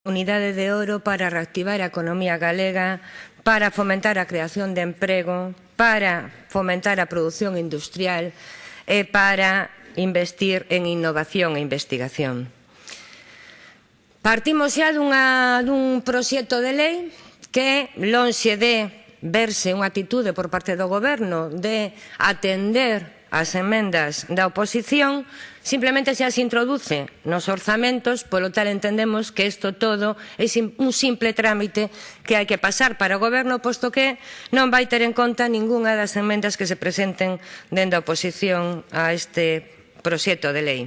Unidade de ouro para reactivar a economía galega, para fomentar a creación de emprego, para fomentar a produción industrial e para investir en innovación e investigación. Partimos xa dunha, dun proxecto de lei que, lonxe de verse unha atitude por parte do Goberno de atender as emendas da oposición, simplemente se as introduce nos orzamentos, polo tal entendemos que isto todo é un simple trámite que hai que pasar para o Goberno, posto que non vai ter en conta ningunha das emendas que se presenten dende a oposición a este proxecto de lei.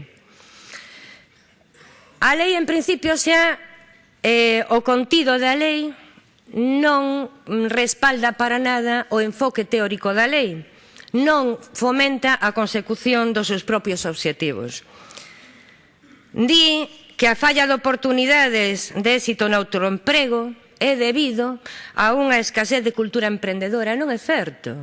A lei, en principio, xa eh, o contido da lei non respalda para nada o enfoque teórico da lei non fomenta a consecución dos seus propios obxectivos. Di que a falla de oportunidades de éxito no autoemprego é debido a unha escasez de cultura emprendedora. Non é certo.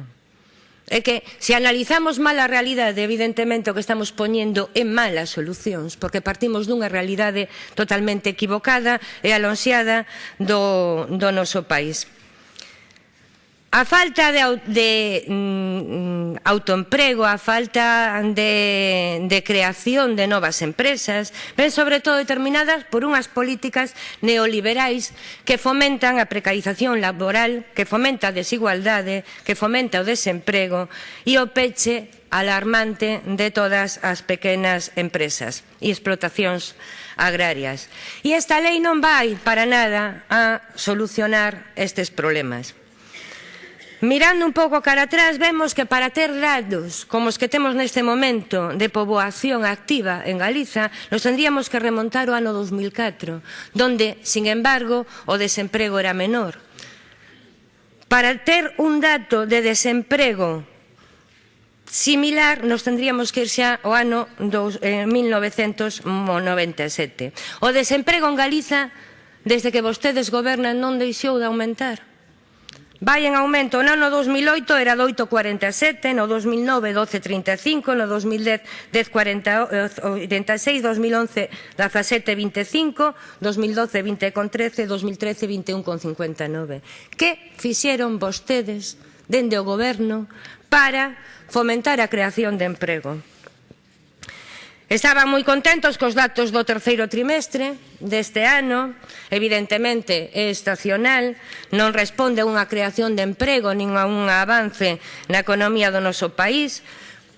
É que se analizamos mal a realidade, evidentemente o que estamos poñendo é malas solucións, porque partimos dunha realidade totalmente equivocada e alonxeada do, do noso país. A falta de, de mm, mm, autoemprego, a falta de, de creación de novas empresas, ven sobre todo determinadas por unhas políticas neoliberais que fomentan a precarización laboral, que fomenta a desigualdade, que fomenta o desemprego e o peche alarmante de todas as pequenas empresas e explotacións agrarias. E esta lei non vai para nada a solucionar estes problemas. Mirando un pouco cara atrás vemos que para ter datos como os que temos neste momento de poboación activa en Galiza nos tendríamos que remontar o ano 2004 donde, sin embargo, o desemprego era menor. Para ter un dato de desemprego similar nos tendríamos que ir xa ao ano dos, eh, 1997. O desemprego en Galiza desde que vostedes gobernan non deixou de aumentar Vai en aumento no ano 2008 era de 8,47, no 2009 12,35, no 2010 10,86, 2011 17,25, 2012 20,13, 2013 21,59. Que fixeron vostedes dende o goberno para fomentar a creación de emprego? Estaban moi contentos cos datos do terceiro trimestre deste ano, evidentemente é estacional, non responde a unha creación de emprego nin a un avance na economía do noso país,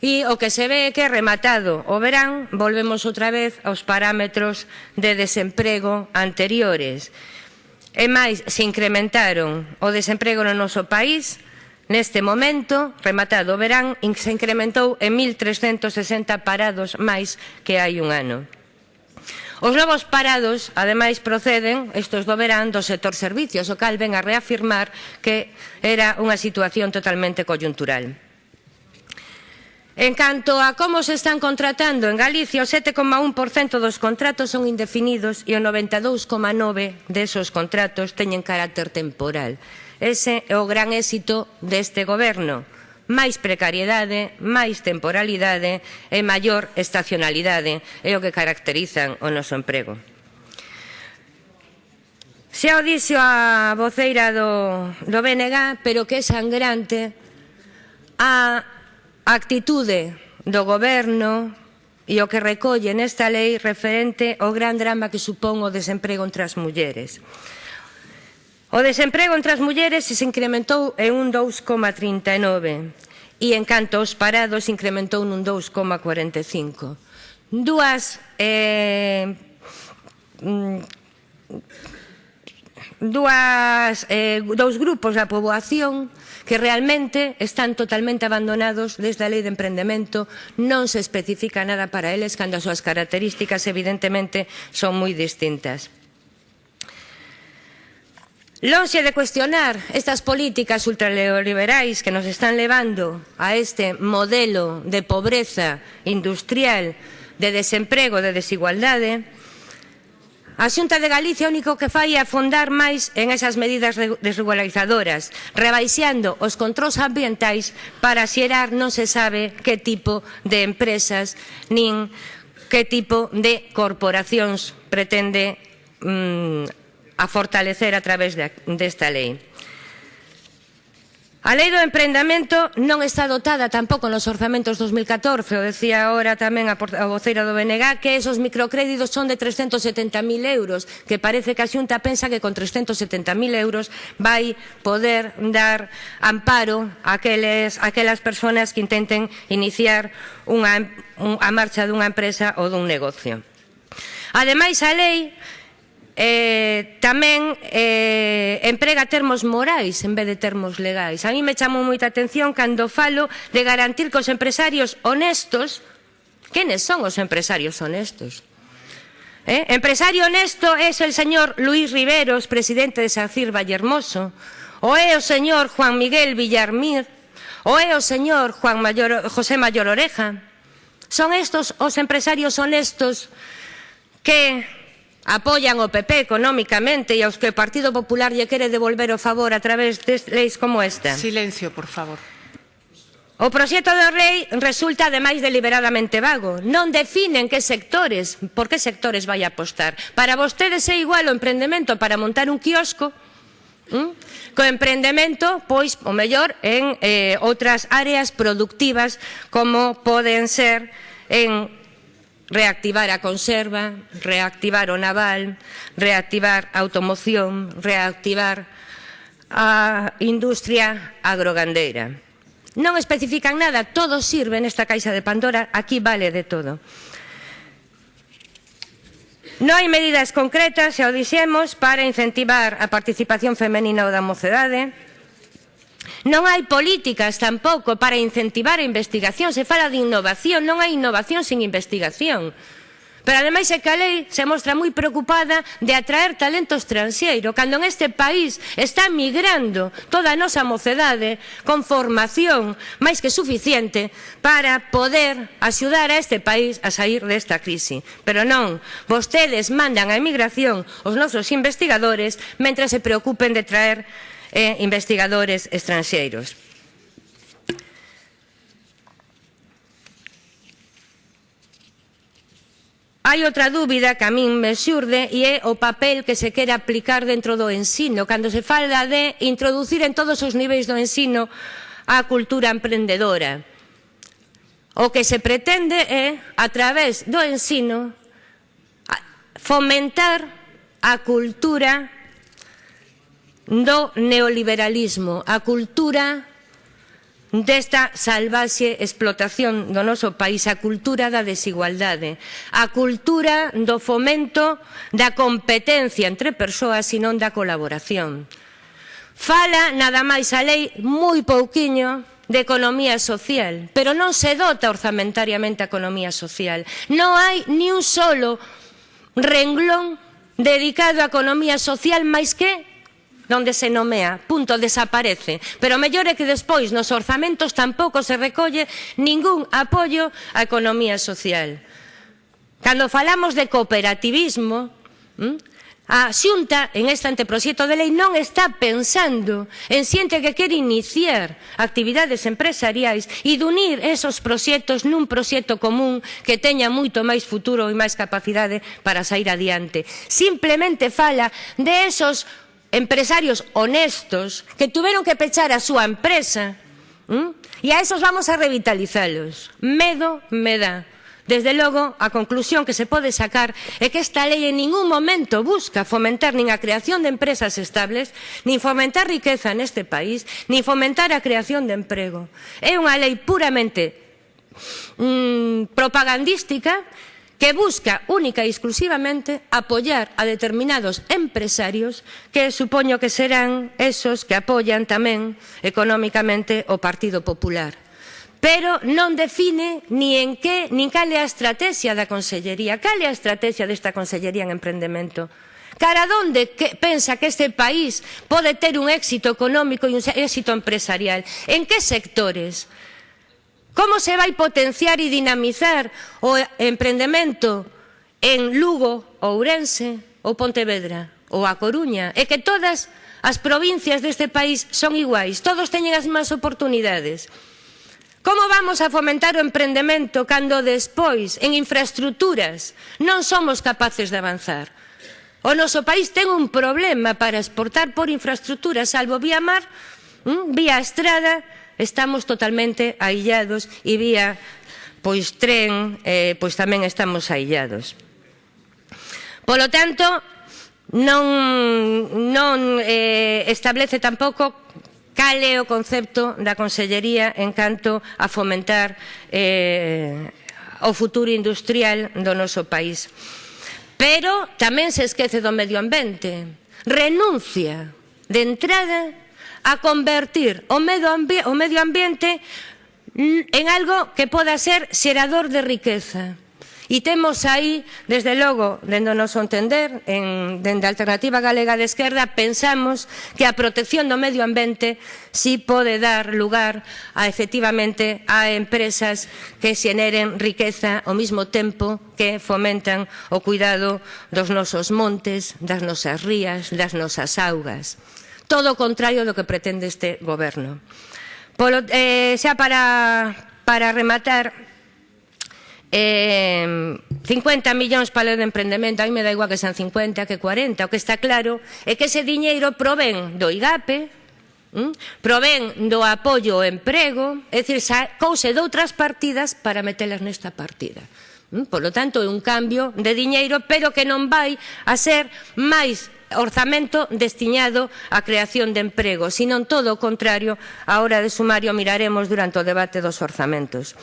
e o que se ve é que rematado o verán volvemos outra vez aos parámetros de desemprego anteriores. E máis, se incrementaron o desemprego no noso país Neste momento, rematado o verán, se incrementou en 1.360 parados máis que hai un ano. Os novos parados, ademais, proceden, estos do verán, do sector servicios, o cal ven a reafirmar que era unha situación totalmente coyuntural. En canto a como se están contratando en Galicia, o 7,1% dos contratos son indefinidos e o 92,9% desos contratos teñen carácter temporal. Ese é o gran éxito deste goberno. Máis precariedade, máis temporalidade e maior estacionalidade é o que caracterizan o noso emprego. Xa o dixo a voceira do, do BNG, pero que é sangrante a actitude do goberno e o que recolle nesta lei referente ao gran drama que supón o desemprego entre as mulleres. O desemprego entre as mulleres se incrementou en un 2,39 e en canto aos parados incrementou nun 2,45. Dúas eh, mm, dúas, eh, dous grupos da poboación que realmente están totalmente abandonados desde a lei de emprendemento, non se especifica nada para eles cando as súas características evidentemente son moi distintas. Lonxe de cuestionar estas políticas ultraliberais que nos están levando a este modelo de pobreza industrial, de desemprego, de desigualdade, A Xunta de Galicia o único que fai é afondar máis en esas medidas desregularizadoras, rebaixando os controls ambientais para xerar non se sabe que tipo de empresas nin que tipo de corporacións pretende mm, a fortalecer a través de, desta lei. A lei do emprendamento non está dotada tampouco nos orzamentos 2014, o decía agora tamén a voceira do BNG, que esos microcréditos son de 370.000 euros, que parece que a Xunta pensa que con 370.000 euros vai poder dar amparo a aqueles, a aquelas persoas que intenten iniciar unha, un, a marcha dunha empresa ou dun negocio. Ademais, a lei eh, tamén eh, emprega termos morais en vez de termos legais. A mí me chamou moita atención cando falo de garantir que os empresarios honestos, quenes son os empresarios honestos? Eh? Empresario honesto é o señor Luis Riveros, presidente de Sacir Vallehermoso, ou é o señor Juan Miguel Villarmir, ou é o señor Juan Mayor, José Mayor Oreja. Son estos os empresarios honestos que apoian o PP económicamente e aos que o Partido Popular lle quere devolver o favor a través de leis como esta. Silencio, por favor. O proxecto do rei resulta ademais deliberadamente vago. Non definen que sectores, por que sectores vai apostar. Para vostedes é igual o emprendemento para montar un quiosco, ¿Mm? co emprendemento, pois, o mellor, en eh, outras áreas productivas como poden ser en reactivar a conserva, reactivar o naval, reactivar a automoción, reactivar a industria agrogandeira. Non especifican nada, todo sirve nesta caixa de Pandora, aquí vale de todo. Non hai medidas concretas, xa o dixemos, para incentivar a participación femenina ou da mocedade, Non hai políticas tampouco para incentivar a investigación. Se fala de innovación, non hai innovación sin investigación. Pero ademais é que a lei se mostra moi preocupada de atraer talento estranxeiro, cando en este país está migrando toda a nosa mocedade con formación máis que suficiente para poder axudar a este país a sair desta crise. Pero non, vostedes mandan a emigración os nosos investigadores mentre se preocupen de traer e investigadores estranxeiros. Hai outra dúbida que a min me xurde e é o papel que se quere aplicar dentro do ensino, cando se fala de introducir en todos os niveis do ensino a cultura emprendedora. O que se pretende é, a través do ensino, fomentar a cultura do neoliberalismo, a cultura desta salvaxe explotación do noso país, a cultura da desigualdade, a cultura do fomento da competencia entre persoas e non da colaboración. Fala nada máis a lei moi pouquiño de economía social, pero non se dota orzamentariamente a economía social. Non hai ni un solo renglón dedicado á economía social máis que donde se nomea, punto, desaparece. Pero mellor é que despois nos orzamentos tampouco se recolle ningún apoio á economía social. Cando falamos de cooperativismo, hm, a Xunta en este anteproxecto de lei non está pensando en xente que quere iniciar actividades empresariais e de unir esos proxectos nun proxecto común que teña moito máis futuro e máis capacidade para sair adiante. Simplemente fala de esos empresarios honestos que tuveron que pechar a súa empresa ¿m? e a esos vamos a revitalizalos. Medo me dá. Desde logo, a conclusión que se pode sacar é que esta lei en ningún momento busca fomentar nin a creación de empresas estables, nin fomentar riqueza neste país, nin fomentar a creación de emprego. É unha lei puramente mmm, propagandística que busca única e exclusivamente apoiar a determinados empresarios que supoño que serán esos que apoian tamén económicamente o Partido Popular pero non define ni en que, nin cal é a estrategia da Consellería, cal é a estrategia desta Consellería en emprendemento. Cara donde que pensa que este país pode ter un éxito económico e un éxito empresarial? En que sectores? Como se vai potenciar e dinamizar o emprendemento en Lugo, Ourense ou Pontevedra ou A Coruña? É que todas as provincias deste país son iguais, todos teñen as mesmas oportunidades. Como vamos a fomentar o emprendemento cando despois, en infraestructuras, non somos capaces de avanzar? O noso país ten un problema para exportar por infraestructuras, salvo vía mar, mm, vía estrada, Estamos totalmente aillados e vía pois tren, eh, pois tamén estamos aillados. Polo tanto, non, non eh, establece tampouco cal é o concepto da Consellería en canto a fomentar eh, o futuro industrial do noso país. Pero tamén se esquece do medio ambiente. Renuncia de entrada a convertir o medio, o medio ambiente en algo que poda ser xerador de riqueza. E temos aí, desde logo, dende o noso entender, en, dende a Alternativa Galega de Esquerda, pensamos que a protección do medio ambiente si pode dar lugar a, efectivamente a empresas que xeneren riqueza ao mesmo tempo que fomentan o cuidado dos nosos montes, das nosas rías, das nosas augas todo o contrario do que pretende este goberno. Polo, eh, xa para, para rematar, eh, 50 millóns para o de emprendemento, a mí me da igual que sean 50 que 40, o que está claro é que ese diñeiro provén do IGAPE, mm? provén do apoio ao emprego, é dicir, couse de outras partidas para metelas nesta partida. Mm? Por lo tanto, é un cambio de diñeiro, pero que non vai a ser máis orzamento destiñado á creación de emprego, senón todo o contrario, a hora de sumario miraremos durante o debate dos orzamentos.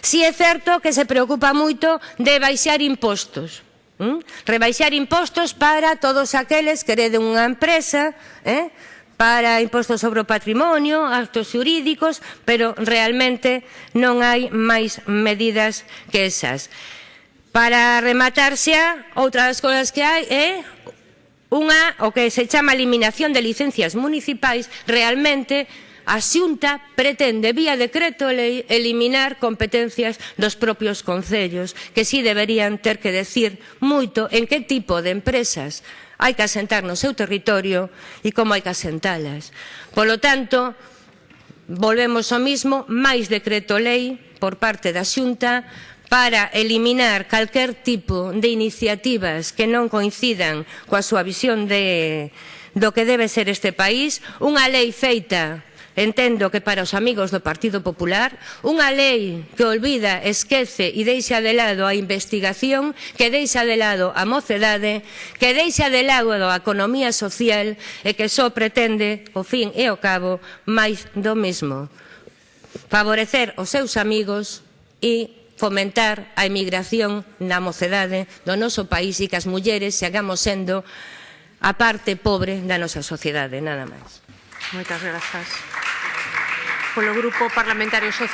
Si é certo que se preocupa moito de baixar impostos, ¿m? rebaixar impostos para todos aqueles que hereden unha empresa, eh? para impostos sobre o patrimonio, actos jurídicos, pero realmente non hai máis medidas que esas. Para rematar xa, outra das cousas que hai é? Unha, o que se chama eliminación de licencias municipais, realmente a Xunta pretende vía decreto lei eliminar competencias dos propios concellos, que si sí deberían ter que decir moito en que tipo de empresas hai que asentar no seu territorio e como hai que asentalas. Polo tanto, volvemos ao mismo, máis decreto lei por parte da Xunta, para eliminar calquer tipo de iniciativas que non coincidan coa súa visión de, do que debe ser este país, unha lei feita entendo que para os amigos do Partido Popular, unha lei que olvida, esquece e deixa de lado a investigación, que deixa de lado a mocedade, que deixa de lado a economía social e que só pretende, o fin e o cabo, máis do mesmo. Favorecer os seus amigos e fomentar a emigración na mocedade do noso país e que as mulleres sigamos sendo a parte pobre da nosa sociedade. Nada máis. Moitas grazas. Polo Grupo Parlamentario Social.